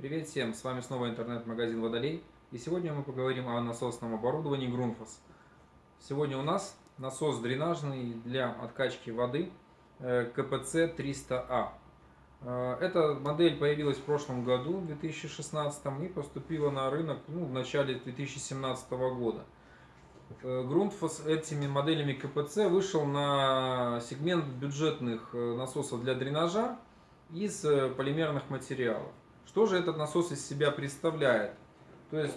Привет всем, с вами снова интернет-магазин Водолей. И сегодня мы поговорим о насосном оборудовании Grundfos. Сегодня у нас насос дренажный для откачки воды э, КПЦ 300А. Э, эта модель появилась в прошлом году, в 2016, и поступила на рынок ну, в начале 2017 года. Grundfos этими моделями КПЦ вышел на сегмент бюджетных э, насосов для дренажа из полимерных материалов. Что же этот насос из себя представляет? То есть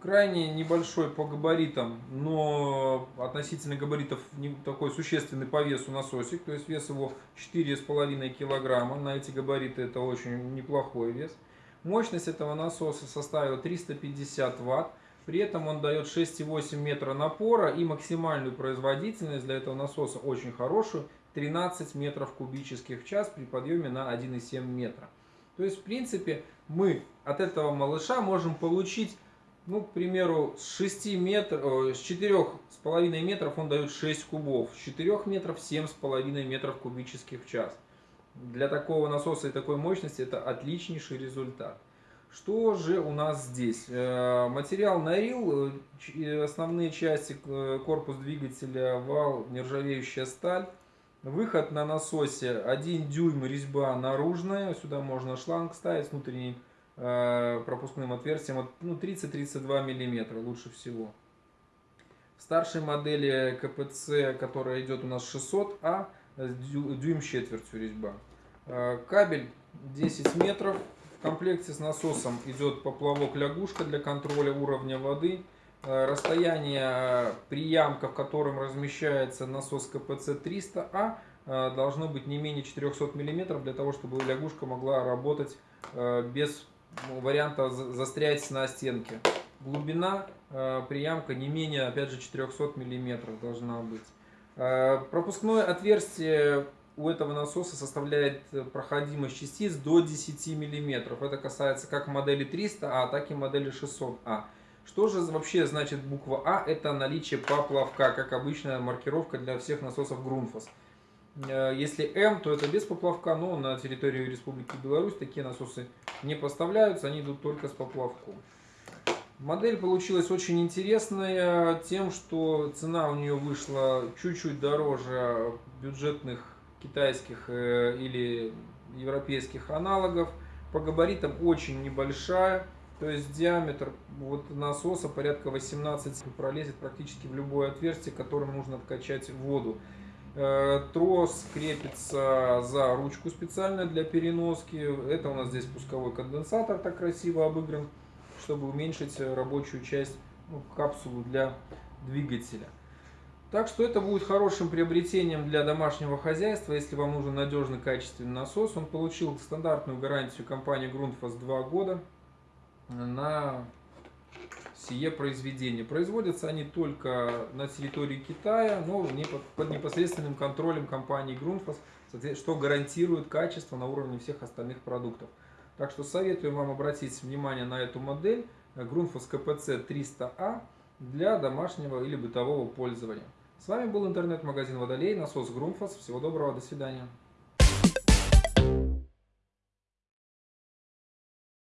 крайне небольшой по габаритам, но относительно габаритов не такой существенный по весу насосик, то есть вес его 4,5 килограмма, на эти габариты это очень неплохой вес. Мощность этого насоса составила 350 ватт, при этом он дает 6,8 метра напора и максимальную производительность для этого насоса очень хорошую, 13 метров кубических в час при подъеме на 1,7 метра. То есть, в принципе, мы от этого малыша можем получить, ну, к примеру, с 6 метров, с 4,5 метров он дает 6 кубов, с 4 метров 7,5 метров кубических в час. Для такого насоса и такой мощности это отличнейший результат. Что же у нас здесь? Э, материал Нарил, э, основные части, э, корпус двигателя, вал, нержавеющая сталь. Выход на насосе 1 дюйм резьба наружная. Сюда можно шланг ставить с внутренним э, пропускным отверстием. Ну, 30-32 мм лучше всего. В старшей модели КПЦ, которая идет у нас 600А, дюйм с четвертью резьба. Э, кабель 10 метров. В комплекте с насосом идет поплавок-лягушка для контроля уровня воды. Э, расстояние приямка, в котором размещается насос КПЦ-300А, э, должно быть не менее 400 мм, для того, чтобы лягушка могла работать э, без варианта застрять на стенке. Глубина приямка не менее, опять же, 400 мм должна быть. Пропускное отверстие у этого насоса составляет проходимость частиц до 10 мм. Это касается как модели 300А, так и модели 600А. Что же вообще значит буква А? Это наличие поплавка, как обычная маркировка для всех насосов Грунфос. Э, если М, то это без поплавка, но на территории Республики Беларусь такие насосы не поставляются, они идут только с поплавком. Модель получилась очень интересная тем, что цена у нее вышла чуть-чуть дороже бюджетных китайских э, или европейских аналогов. По габаритам очень небольшая. То есть диаметр вот насоса порядка 18 пролезет практически в любое отверстие, которым нужно откачать воду. Э, трос крепится за ручку специально для переноски. Это у нас здесь пусковой конденсатор так красиво обыгран, чтобы уменьшить рабочую часть, ну, капсулу для двигателя. Так что это будет хорошим приобретением для домашнего хозяйства, если вам нужен надежный качественный насос. Он получил стандартную гарантию компании Grundfos 2 года на сие произведение. Производятся они только на территории Китая, но под непосредственным контролем компании Grundfos, что гарантирует качество на уровне всех остальных продуктов. Так что советую вам обратить внимание на эту модель Grundfos KPC 300A для домашнего или бытового пользования. С вами был интернет-магазин Водолей, насос Grundfos. Всего доброго, до свидания.